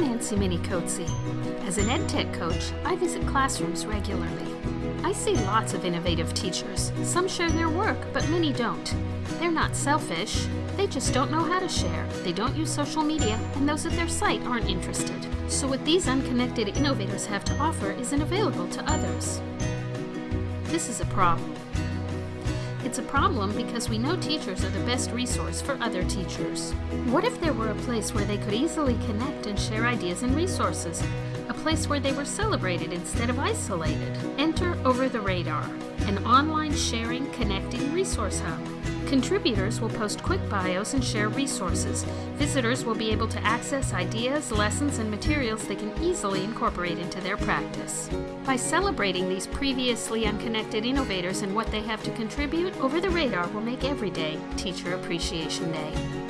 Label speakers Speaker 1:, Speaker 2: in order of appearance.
Speaker 1: Nancy Minicozzi. As an EdTech coach, I visit classrooms regularly. I see lots of innovative teachers. Some share their work, but many don't. They're not selfish, they just don't know how to share. They don't use social media, and those at their site aren't interested. So what these unconnected innovators have to offer isn't available to others. This is a problem. It's a problem because we know teachers are the best resource for other teachers. What if there were a place where they could easily connect and share ideas and resources? A place where they were celebrated instead of isolated? Enter Over the Radar, an online sharing, connecting resource hub. Contributors will post quick bios and share resources. Visitors will be able to access ideas, lessons, and materials they can easily incorporate into their practice. By celebrating these previously unconnected innovators and what they have to contribute, Over the Radar will make every day Teacher Appreciation Day.